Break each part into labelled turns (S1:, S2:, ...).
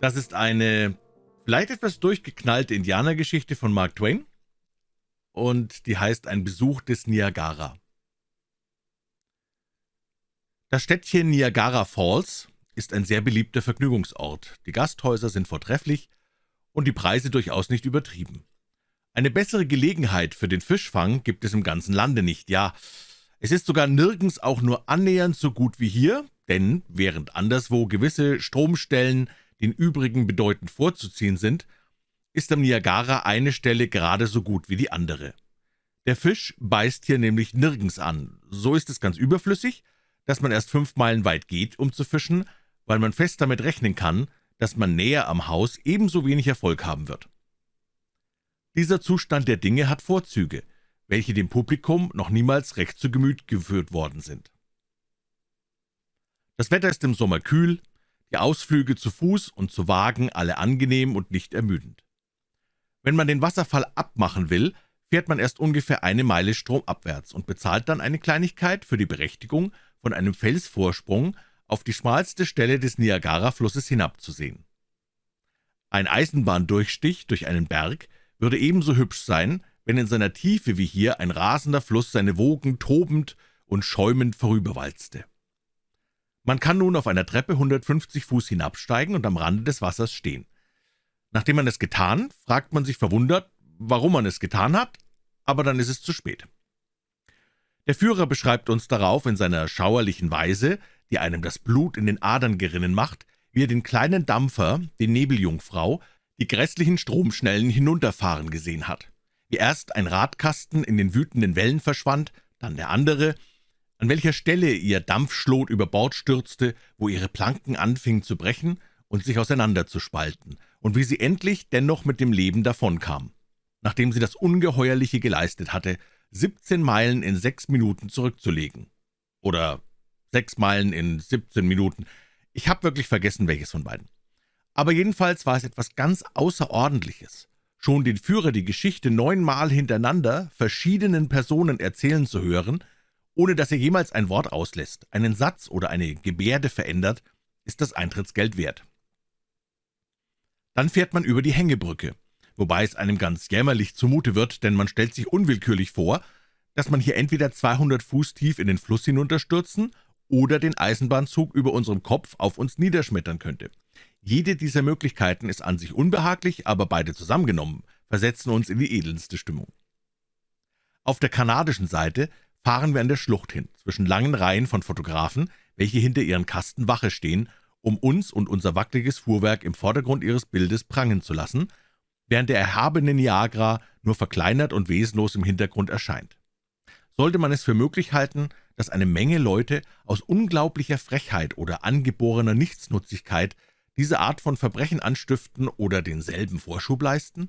S1: Das ist eine vielleicht etwas durchgeknallte Indianergeschichte von Mark Twain und die heißt Ein Besuch des Niagara. Das Städtchen Niagara Falls ist ein sehr beliebter Vergnügungsort. Die Gasthäuser sind vortrefflich und die Preise durchaus nicht übertrieben. Eine bessere Gelegenheit für den Fischfang gibt es im ganzen Lande nicht, ja, es ist sogar nirgends auch nur annähernd so gut wie hier, denn während anderswo gewisse Stromstellen den übrigen bedeutend vorzuziehen sind, ist am Niagara eine Stelle gerade so gut wie die andere. Der Fisch beißt hier nämlich nirgends an. So ist es ganz überflüssig, dass man erst fünf Meilen weit geht, um zu fischen, weil man fest damit rechnen kann, dass man näher am Haus ebenso wenig Erfolg haben wird. Dieser Zustand der Dinge hat Vorzüge, welche dem Publikum noch niemals recht zu Gemüt geführt worden sind. Das Wetter ist im Sommer kühl, die Ausflüge zu Fuß und zu Wagen alle angenehm und nicht ermüdend. Wenn man den Wasserfall abmachen will, fährt man erst ungefähr eine Meile stromabwärts und bezahlt dann eine Kleinigkeit für die Berechtigung, von einem Felsvorsprung auf die schmalste Stelle des Niagara-Flusses hinabzusehen. Ein Eisenbahndurchstich durch einen Berg würde ebenso hübsch sein, wenn in seiner Tiefe wie hier ein rasender Fluss seine Wogen tobend und schäumend vorüberwalzte. Man kann nun auf einer Treppe 150 Fuß hinabsteigen und am Rande des Wassers stehen. Nachdem man es getan, fragt man sich verwundert, warum man es getan hat, aber dann ist es zu spät. Der Führer beschreibt uns darauf in seiner schauerlichen Weise, die einem das Blut in den Adern gerinnen macht, wie er den kleinen Dampfer, den Nebeljungfrau, die grässlichen Stromschnellen hinunterfahren gesehen hat. Wie erst ein Radkasten in den wütenden Wellen verschwand, dann der andere, an welcher Stelle ihr Dampfschlot über Bord stürzte, wo ihre Planken anfingen zu brechen und sich auseinanderzuspalten, und wie sie endlich dennoch mit dem Leben davonkam, nachdem sie das Ungeheuerliche geleistet hatte, 17 Meilen in sechs Minuten zurückzulegen. Oder sechs Meilen in 17 Minuten. Ich habe wirklich vergessen, welches von beiden. Aber jedenfalls war es etwas ganz Außerordentliches, schon den Führer die Geschichte neunmal hintereinander verschiedenen Personen erzählen zu hören, ohne dass er jemals ein Wort auslässt, einen Satz oder eine Gebärde verändert, ist das Eintrittsgeld wert. Dann fährt man über die Hängebrücke, wobei es einem ganz jämmerlich zumute wird, denn man stellt sich unwillkürlich vor, dass man hier entweder 200 Fuß tief in den Fluss hinunterstürzen oder den Eisenbahnzug über unserem Kopf auf uns niederschmettern könnte. Jede dieser Möglichkeiten ist an sich unbehaglich, aber beide zusammengenommen versetzen uns in die edelste Stimmung. Auf der kanadischen Seite fahren wir an der Schlucht hin, zwischen langen Reihen von Fotografen, welche hinter ihren Kasten Wache stehen, um uns und unser wackeliges Fuhrwerk im Vordergrund ihres Bildes prangen zu lassen, während der erhabene Niagara nur verkleinert und wesenlos im Hintergrund erscheint. Sollte man es für möglich halten, dass eine Menge Leute aus unglaublicher Frechheit oder angeborener Nichtsnutzigkeit diese Art von Verbrechen anstiften oder denselben Vorschub leisten?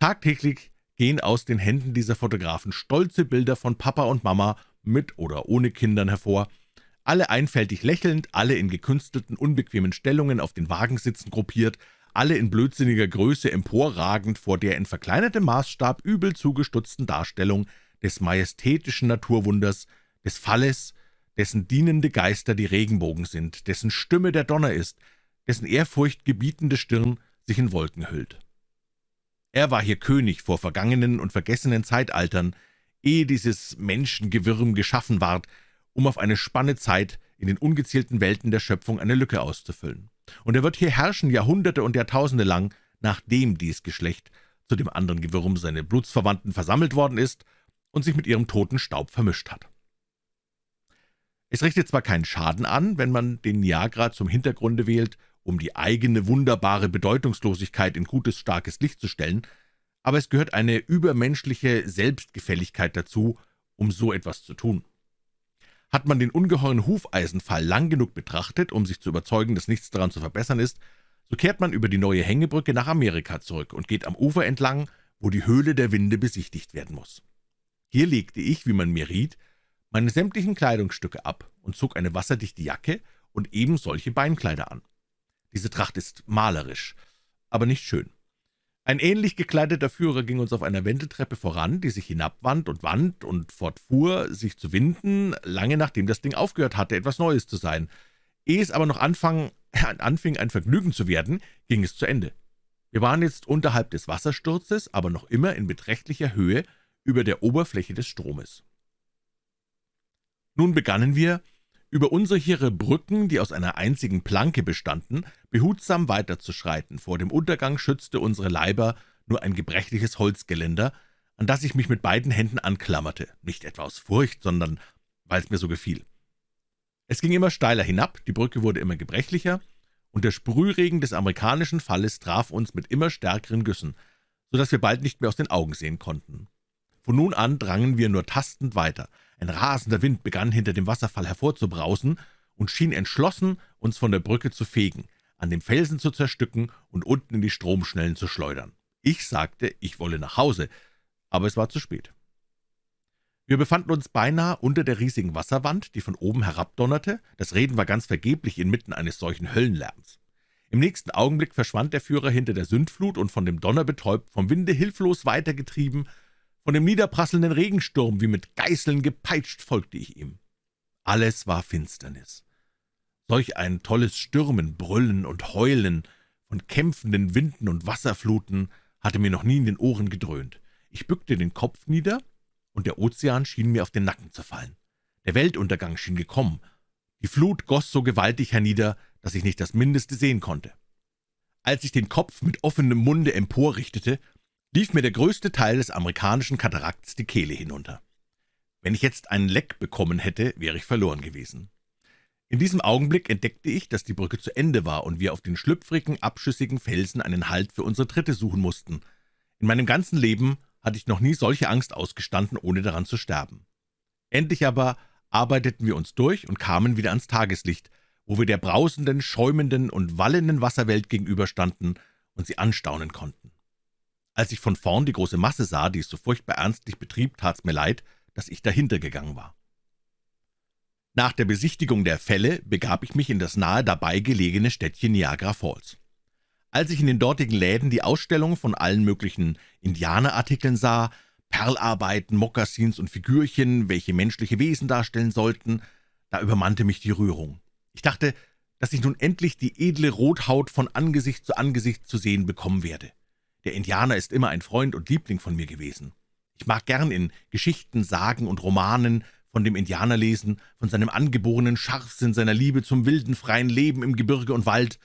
S1: Tagtäglich gehen aus den Händen dieser Fotografen stolze Bilder von Papa und Mama mit oder ohne Kindern hervor, alle einfältig lächelnd, alle in gekünstelten, unbequemen Stellungen auf den Wagensitzen gruppiert, alle in blödsinniger Größe emporragend vor der in verkleinertem Maßstab übel zugestutzten Darstellung des majestätischen Naturwunders, des Falles, dessen dienende Geister die Regenbogen sind, dessen Stimme der Donner ist, dessen ehrfurchtgebietende Stirn sich in Wolken hüllt. Er war hier König vor vergangenen und vergessenen Zeitaltern, ehe dieses Menschengewürm geschaffen ward, um auf eine Spanne Zeit in den ungezählten Welten der Schöpfung eine Lücke auszufüllen. Und er wird hier herrschen Jahrhunderte und Jahrtausende lang, nachdem dies Geschlecht zu dem anderen Gewürm seine Blutsverwandten versammelt worden ist und sich mit ihrem toten Staub vermischt hat. Es richtet zwar keinen Schaden an, wenn man den Niagara zum Hintergrunde wählt um die eigene wunderbare Bedeutungslosigkeit in gutes, starkes Licht zu stellen, aber es gehört eine übermenschliche Selbstgefälligkeit dazu, um so etwas zu tun. Hat man den ungeheuren Hufeisenfall lang genug betrachtet, um sich zu überzeugen, dass nichts daran zu verbessern ist, so kehrt man über die neue Hängebrücke nach Amerika zurück und geht am Ufer entlang, wo die Höhle der Winde besichtigt werden muss. Hier legte ich, wie man mir riet, meine sämtlichen Kleidungsstücke ab und zog eine wasserdichte Jacke und eben solche Beinkleider an. Diese Tracht ist malerisch, aber nicht schön. Ein ähnlich gekleideter Führer ging uns auf einer Wendeltreppe voran, die sich hinabwand und wand und fortfuhr, sich zu winden, lange nachdem das Ding aufgehört hatte, etwas Neues zu sein. Ehe es aber noch anfang, anfing ein Vergnügen zu werden, ging es zu Ende. Wir waren jetzt unterhalb des Wassersturzes, aber noch immer in beträchtlicher Höhe über der Oberfläche des Stromes. Nun begannen wir, über unsichere Brücken, die aus einer einzigen Planke bestanden, behutsam weiterzuschreiten. Vor dem Untergang schützte unsere Leiber nur ein gebrechliches Holzgeländer, an das ich mich mit beiden Händen anklammerte, nicht etwa aus Furcht, sondern weil es mir so gefiel. Es ging immer steiler hinab, die Brücke wurde immer gebrechlicher, und der Sprühregen des amerikanischen Falles traf uns mit immer stärkeren Güssen, so dass wir bald nicht mehr aus den Augen sehen konnten. Von nun an drangen wir nur tastend weiter. Ein rasender Wind begann hinter dem Wasserfall hervorzubrausen und schien entschlossen, uns von der Brücke zu fegen, an dem Felsen zu zerstücken und unten in die Stromschnellen zu schleudern. Ich sagte, ich wolle nach Hause, aber es war zu spät. Wir befanden uns beinahe unter der riesigen Wasserwand, die von oben herabdonnerte. Das Reden war ganz vergeblich inmitten eines solchen Höllenlärms. Im nächsten Augenblick verschwand der Führer hinter der Sündflut und von dem Donner betäubt, vom Winde hilflos weitergetrieben, von dem niederprasselnden Regensturm wie mit Geißeln gepeitscht, folgte ich ihm. Alles war Finsternis. Solch ein tolles Stürmen, Brüllen und Heulen von kämpfenden Winden und Wasserfluten hatte mir noch nie in den Ohren gedröhnt. Ich bückte den Kopf nieder und der Ozean schien mir auf den Nacken zu fallen. Der Weltuntergang schien gekommen. Die Flut goss so gewaltig hernieder, dass ich nicht das Mindeste sehen konnte. Als ich den Kopf mit offenem Munde emporrichtete, lief mir der größte Teil des amerikanischen Katarakts die Kehle hinunter. Wenn ich jetzt einen Leck bekommen hätte, wäre ich verloren gewesen. In diesem Augenblick entdeckte ich, dass die Brücke zu Ende war und wir auf den schlüpfrigen, abschüssigen Felsen einen Halt für unsere Tritte suchen mussten. In meinem ganzen Leben hatte ich noch nie solche Angst ausgestanden, ohne daran zu sterben. Endlich aber arbeiteten wir uns durch und kamen wieder ans Tageslicht, wo wir der brausenden, schäumenden und wallenden Wasserwelt gegenüberstanden und sie anstaunen konnten. Als ich von vorn die große Masse sah, die es so furchtbar ernstlich betrieb, tat's mir leid, dass ich dahinter gegangen war. Nach der Besichtigung der Fälle begab ich mich in das nahe dabei gelegene Städtchen Niagara Falls. Als ich in den dortigen Läden die Ausstellung von allen möglichen Indianerartikeln sah, Perlarbeiten, Mokassins und Figürchen, welche menschliche Wesen darstellen sollten, da übermannte mich die Rührung. Ich dachte, dass ich nun endlich die edle Rothaut von Angesicht zu Angesicht zu sehen bekommen werde. Der Indianer ist immer ein Freund und Liebling von mir gewesen. Ich mag gern in Geschichten, Sagen und Romanen von dem Indianer lesen, von seinem angeborenen Scharfsinn, seiner Liebe zum wilden, freien Leben im Gebirge und Wald,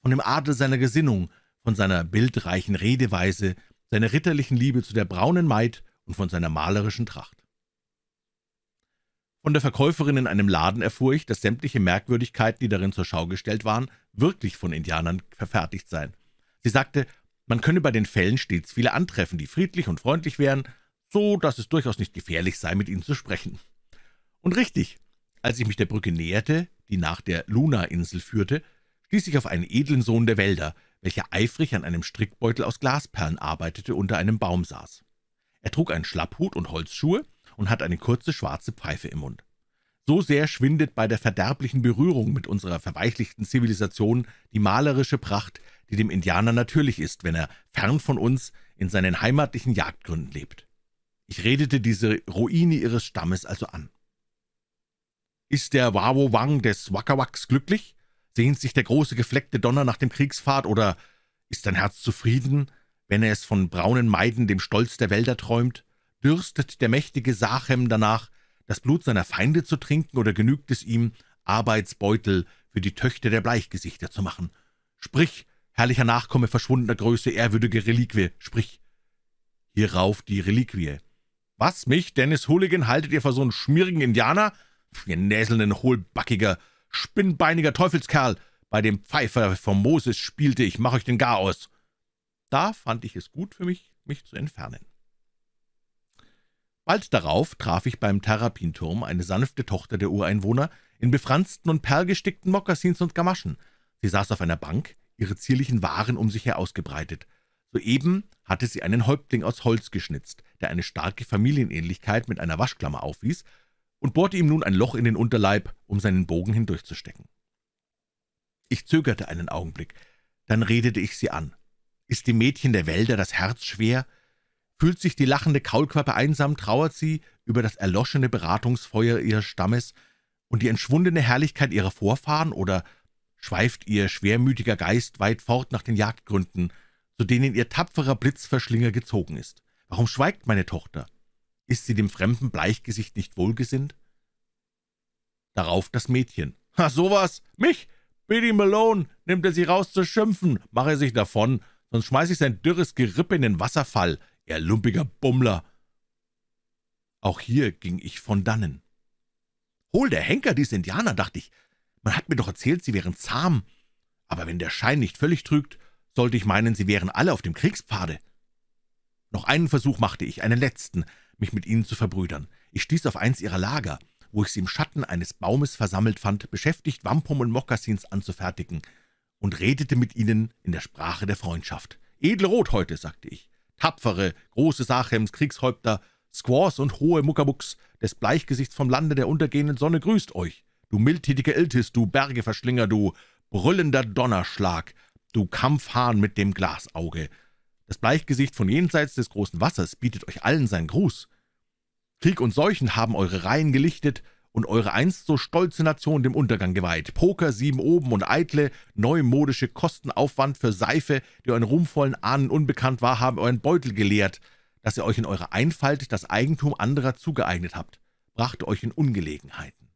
S1: von dem Adel seiner Gesinnung, von seiner bildreichen Redeweise, seiner ritterlichen Liebe zu der braunen Maid und von seiner malerischen Tracht. Von der Verkäuferin in einem Laden erfuhr ich, dass sämtliche Merkwürdigkeiten, die darin zur Schau gestellt waren, wirklich von Indianern verfertigt seien. Sie sagte, man könne bei den Fällen stets viele antreffen, die friedlich und freundlich wären, so dass es durchaus nicht gefährlich sei, mit ihnen zu sprechen. Und richtig, als ich mich der Brücke näherte, die nach der Luna-Insel führte, stieß ich auf einen edlen Sohn der Wälder, welcher eifrig an einem Strickbeutel aus Glasperlen arbeitete, unter einem Baum saß. Er trug einen Schlapphut und Holzschuhe und hatte eine kurze schwarze Pfeife im Mund. So sehr schwindet bei der verderblichen Berührung mit unserer verweichlichten Zivilisation die malerische Pracht, die dem Indianer natürlich ist, wenn er fern von uns in seinen heimatlichen Jagdgründen lebt. Ich redete diese Ruine ihres Stammes also an. »Ist der Wawo Wang des Wakawaks glücklich?« Sehnt sich der große gefleckte Donner nach dem Kriegspfad, oder ist dein Herz zufrieden, wenn er es von braunen Maiden, dem Stolz der Wälder träumt? Dürstet der mächtige Sachem danach, das Blut seiner Feinde zu trinken, oder genügt es ihm, Arbeitsbeutel für die Töchter der Bleichgesichter zu machen? Sprich, herrlicher Nachkomme verschwundener Größe, ehrwürdige Reliquie, sprich. Hierauf die Reliquie. Was, mich, Dennis Hooligan, haltet ihr für so einen schmierigen Indianer? Ihr näselnden, hohlbackiger, spinnbeiniger Teufelskerl, bei dem Pfeifer vom Moses spielte, ich mach euch den Gar aus. Da fand ich es gut für mich, mich zu entfernen. Bald darauf traf ich beim Terrapinturm eine sanfte Tochter der Ureinwohner in befransten und perlgestickten Mokassins und Gamaschen. Sie saß auf einer Bank, ihre zierlichen Waren um sich her ausgebreitet. Soeben hatte sie einen Häuptling aus Holz geschnitzt, der eine starke Familienähnlichkeit mit einer Waschklammer aufwies und bohrte ihm nun ein Loch in den Unterleib, um seinen Bogen hindurchzustecken. Ich zögerte einen Augenblick, dann redete ich sie an. Ist dem Mädchen der Wälder das Herz schwer? Fühlt sich die lachende Kaulquappe einsam, trauert sie über das erloschene Beratungsfeuer ihres Stammes und die entschwundene Herrlichkeit ihrer Vorfahren, oder schweift Ihr schwermütiger Geist weit fort nach den Jagdgründen, zu denen Ihr tapferer Blitzverschlinger gezogen ist. Warum schweigt meine Tochter? Ist sie dem fremden Bleichgesicht nicht wohlgesinnt? Darauf das Mädchen. »Ha, sowas! Mich! Biddy Malone! Nimmt er sie raus zu schimpfen! Mach er sich davon, sonst schmeiß ich sein dürres Gerippe in den Wasserfall, er lumpiger Bummler!« Auch hier ging ich von dannen. »Hol der Henker, diese Indianer«, dachte ich. »Man hat mir doch erzählt, sie wären zahm. Aber wenn der Schein nicht völlig trügt, sollte ich meinen, sie wären alle auf dem Kriegspfade.« Noch einen Versuch machte ich, einen letzten, mich mit ihnen zu verbrüdern. Ich stieß auf eins ihrer Lager, wo ich sie im Schatten eines Baumes versammelt fand, beschäftigt, Wampum und Mokassins anzufertigen, und redete mit ihnen in der Sprache der Freundschaft. »Edle Rothäute«, sagte ich, »tapfere, große Sachems, Kriegshäupter, Squaws und hohe Muckabucks des Bleichgesichts vom Lande der untergehenden Sonne grüßt euch. Du mildtätiger Iltis, du Bergeverschlinger, du brüllender Donnerschlag, du Kampfhahn mit dem Glasauge. Das Bleichgesicht von jenseits des großen Wassers bietet euch allen seinen Gruß. Krieg und Seuchen haben eure Reihen gelichtet und eure einst so stolze Nation dem Untergang geweiht. Poker, sieben oben und eitle, neumodische Kostenaufwand für Seife, die euren ruhmvollen Ahnen unbekannt war, haben euren Beutel geleert, dass ihr euch in eurer Einfalt das Eigentum anderer zugeeignet habt, brachte euch in Ungelegenheiten.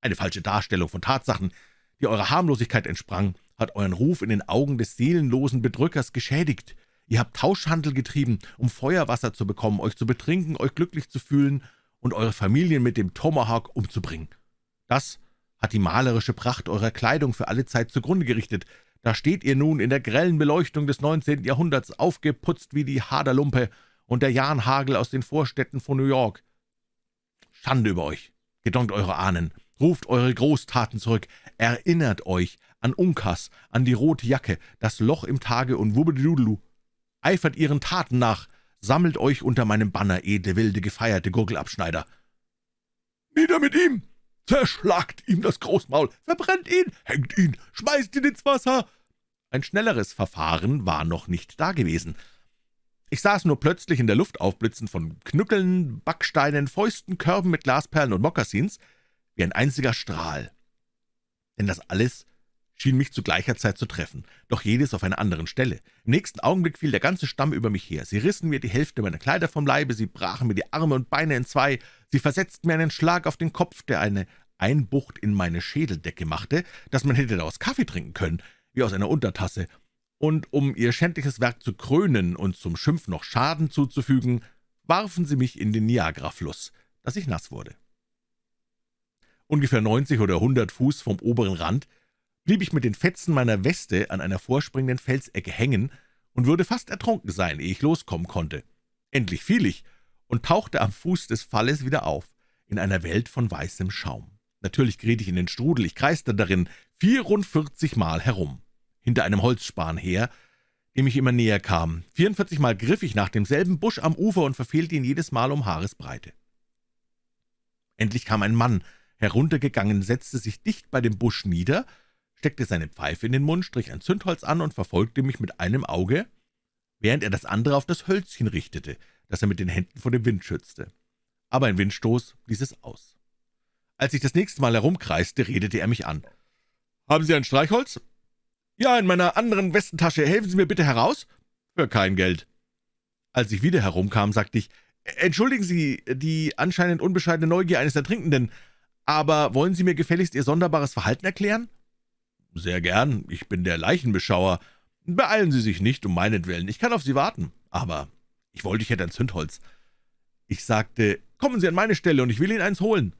S1: Eine falsche Darstellung von Tatsachen, die eurer Harmlosigkeit entsprang, hat euren Ruf in den Augen des seelenlosen Bedrückers geschädigt. Ihr habt Tauschhandel getrieben, um Feuerwasser zu bekommen, euch zu betrinken, euch glücklich zu fühlen und eure Familien mit dem Tomahawk umzubringen. Das hat die malerische Pracht eurer Kleidung für alle Zeit zugrunde gerichtet. Da steht ihr nun in der grellen Beleuchtung des 19. Jahrhunderts, aufgeputzt wie die Haderlumpe und der Jahnhagel aus den Vorstädten von New York. Schande über euch, gedonkt eure Ahnen, ruft eure Großtaten zurück, erinnert euch an Unkas, an die rote Jacke, das Loch im Tage und Wubbedudelu, eifert Ihren Taten nach, sammelt euch unter meinem Banner, edle, wilde, gefeierte Gurgelabschneider. »Nieder mit ihm! Zerschlagt ihm das Großmaul! Verbrennt ihn! Hängt ihn! Schmeißt ihn ins Wasser!« Ein schnelleres Verfahren war noch nicht dagewesen. Ich saß nur plötzlich in der Luft aufblitzen von Knückeln, Backsteinen, Fäusten, Körben mit Glasperlen und Mokassins, wie ein einziger Strahl. Denn das alles schien mich zu gleicher Zeit zu treffen, doch jedes auf einer anderen Stelle. Im nächsten Augenblick fiel der ganze Stamm über mich her. Sie rissen mir die Hälfte meiner Kleider vom Leibe, sie brachen mir die Arme und Beine in zwei, sie versetzten mir einen Schlag auf den Kopf, der eine Einbucht in meine Schädeldecke machte, dass man hätte daraus Kaffee trinken können, wie aus einer Untertasse, und um ihr schändliches Werk zu krönen und zum Schimpf noch Schaden zuzufügen, warfen sie mich in den Niagarafluss, dass ich nass wurde. Ungefähr 90 oder 100 Fuß vom oberen Rand blieb ich mit den Fetzen meiner Weste an einer vorspringenden Felsecke hängen und würde fast ertrunken sein, ehe ich loskommen konnte. Endlich fiel ich und tauchte am Fuß des Falles wieder auf, in einer Welt von weißem Schaum. Natürlich geriet ich in den Strudel, ich kreiste darin vierundvierzig Mal herum, hinter einem Holzspan her, dem ich immer näher kam. Vierundvierzig Mal griff ich nach demselben Busch am Ufer und verfehlte ihn jedes Mal um Haaresbreite. Endlich kam ein Mann heruntergegangen, setzte sich dicht bei dem Busch nieder steckte seine Pfeife in den Mund, strich ein Zündholz an und verfolgte mich mit einem Auge, während er das andere auf das Hölzchen richtete, das er mit den Händen vor dem Wind schützte. Aber ein Windstoß ließ es aus. Als ich das nächste Mal herumkreiste, redete er mich an. »Haben Sie ein Streichholz?« »Ja, in meiner anderen Westentasche. Helfen Sie mir bitte heraus?« »Für kein Geld.« Als ich wieder herumkam, sagte ich, »Entschuldigen Sie die anscheinend unbescheidene Neugier eines Ertrinkenden, aber wollen Sie mir gefälligst Ihr sonderbares Verhalten erklären?« »Sehr gern, ich bin der Leichenbeschauer. Beeilen Sie sich nicht, um meinetwillen, ich kann auf Sie warten. Aber ich wollte, ich hätte ein Zündholz.« Ich sagte, »Kommen Sie an meine Stelle, und ich will Ihnen eins holen.«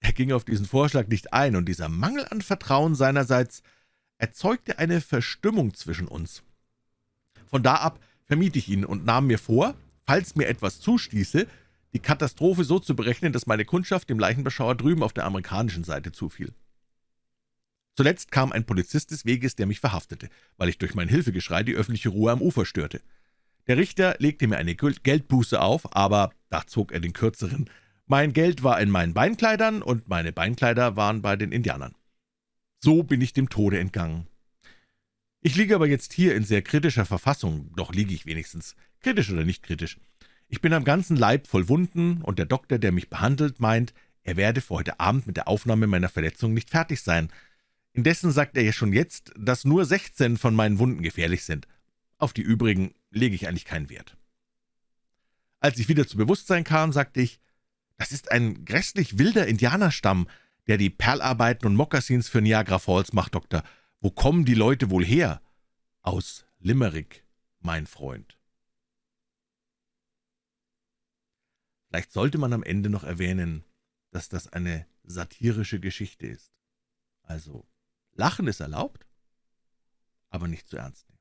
S1: Er ging auf diesen Vorschlag nicht ein, und dieser Mangel an Vertrauen seinerseits erzeugte eine Verstimmung zwischen uns. Von da ab vermied ich ihn und nahm mir vor, falls mir etwas zustieße, die Katastrophe so zu berechnen, dass meine Kundschaft dem Leichenbeschauer drüben auf der amerikanischen Seite zufiel. Zuletzt kam ein Polizist des Weges, der mich verhaftete, weil ich durch mein Hilfegeschrei die öffentliche Ruhe am Ufer störte. Der Richter legte mir eine Geldbuße auf, aber da zog er den kürzeren. Mein Geld war in meinen Beinkleidern und meine Beinkleider waren bei den Indianern. So bin ich dem Tode entgangen. Ich liege aber jetzt hier in sehr kritischer Verfassung, doch liege ich wenigstens, kritisch oder nicht kritisch. Ich bin am ganzen Leib voll Wunden, und der Doktor, der mich behandelt, meint, er werde für heute Abend mit der Aufnahme meiner Verletzung nicht fertig sein, Indessen sagt er ja schon jetzt, dass nur 16 von meinen Wunden gefährlich sind. Auf die übrigen lege ich eigentlich keinen Wert.« Als ich wieder zu Bewusstsein kam, sagte ich, »Das ist ein grässlich wilder Indianerstamm, der die Perlarbeiten und Mokassins für Niagara Falls macht, Doktor. Wo kommen die Leute wohl her?« »Aus Limerick, mein Freund.« Vielleicht sollte man am Ende noch erwähnen, dass das eine satirische Geschichte ist. Also, Lachen ist erlaubt, aber nicht zu ernst nehmen.